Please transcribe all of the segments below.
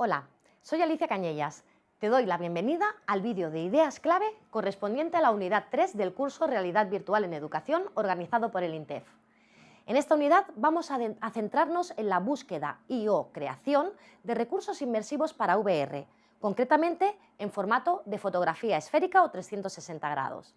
Hola, soy Alicia Cañellas. Te doy la bienvenida al vídeo de ideas clave correspondiente a la unidad 3 del curso Realidad Virtual en Educación organizado por el INTEF. En esta unidad vamos a, a centrarnos en la búsqueda y o creación de recursos inmersivos para VR, concretamente en formato de fotografía esférica o 360 grados.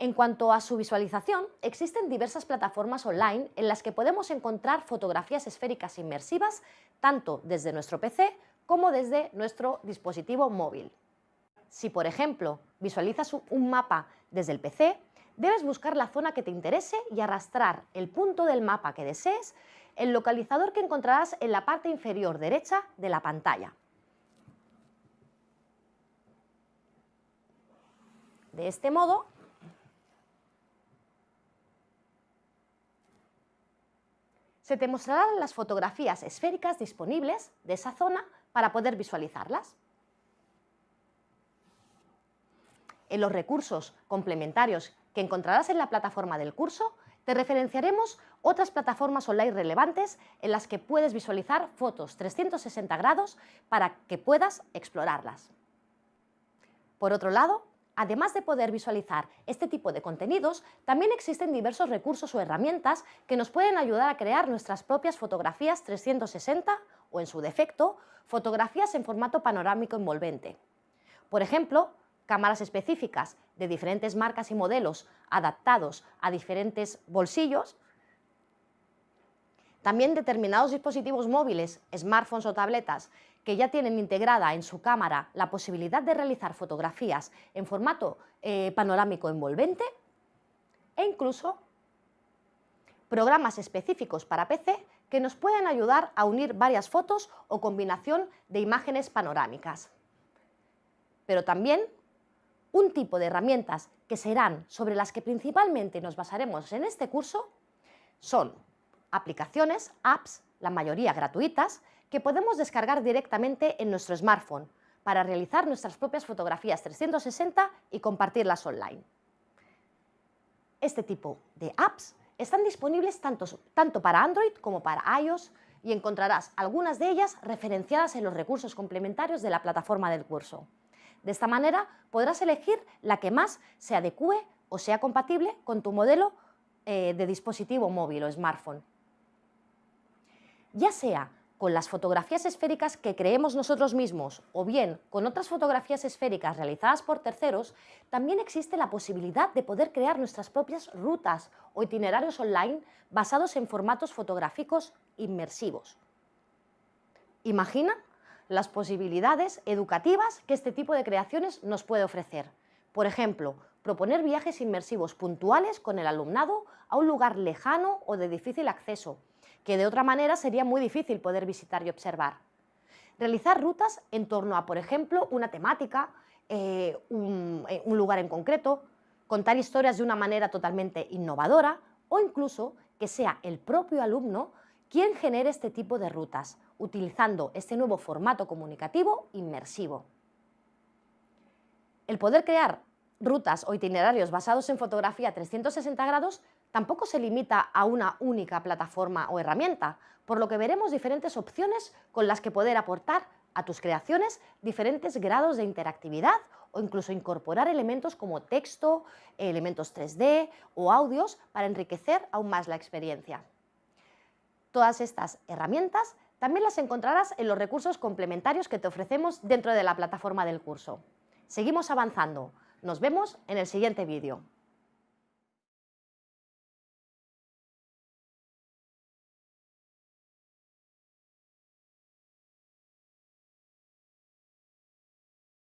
En cuanto a su visualización, existen diversas plataformas online en las que podemos encontrar fotografías esféricas inmersivas tanto desde nuestro PC como desde nuestro dispositivo móvil. Si, por ejemplo, visualizas un mapa desde el PC, debes buscar la zona que te interese y arrastrar el punto del mapa que desees, el localizador que encontrarás en la parte inferior derecha de la pantalla. De este modo, se te mostrarán las fotografías esféricas disponibles de esa zona para poder visualizarlas. En los recursos complementarios que encontrarás en la plataforma del curso, te referenciaremos otras plataformas online relevantes en las que puedes visualizar fotos 360 grados para que puedas explorarlas. Por otro lado, Además de poder visualizar este tipo de contenidos, también existen diversos recursos o herramientas que nos pueden ayudar a crear nuestras propias fotografías 360 o, en su defecto, fotografías en formato panorámico envolvente. Por ejemplo, cámaras específicas de diferentes marcas y modelos adaptados a diferentes bolsillos, también determinados dispositivos móviles, smartphones o tabletas que ya tienen integrada en su cámara la posibilidad de realizar fotografías en formato eh, panorámico envolvente e incluso programas específicos para PC que nos pueden ayudar a unir varias fotos o combinación de imágenes panorámicas. Pero también un tipo de herramientas que serán sobre las que principalmente nos basaremos en este curso son aplicaciones, apps, la mayoría gratuitas, que podemos descargar directamente en nuestro smartphone para realizar nuestras propias fotografías 360 y compartirlas online. Este tipo de apps están disponibles tanto, tanto para Android como para iOS y encontrarás algunas de ellas referenciadas en los recursos complementarios de la plataforma del curso. De esta manera podrás elegir la que más se adecue o sea compatible con tu modelo eh, de dispositivo móvil o smartphone. Ya sea con las fotografías esféricas que creemos nosotros mismos o bien con otras fotografías esféricas realizadas por terceros, también existe la posibilidad de poder crear nuestras propias rutas o itinerarios online basados en formatos fotográficos inmersivos. Imagina las posibilidades educativas que este tipo de creaciones nos puede ofrecer. Por ejemplo, proponer viajes inmersivos puntuales con el alumnado a un lugar lejano o de difícil acceso, que de otra manera sería muy difícil poder visitar y observar. Realizar rutas en torno a, por ejemplo, una temática, eh, eh, un, lugar en concreto, contar historias de una manera totalmente innovadora o incluso que sea el propio alumno quien genere este tipo de rutas, utilizando este nuevo formato comunicativo inmersivo. El poder crear rutas o itinerarios basados en fotografía 360 grados tampoco se limita a una única plataforma o herramienta, por lo que veremos diferentes opciones con las que poder aportar a tus creaciones diferentes grados de interactividad o incluso incorporar elementos como texto, elementos 3D o audios para enriquecer aún más la experiencia. Todas estas herramientas también las encontrarás en los recursos complementarios que te ofrecemos dentro de la plataforma del curso. Seguimos avanzando. Nos vemos en el siguiente vídeo.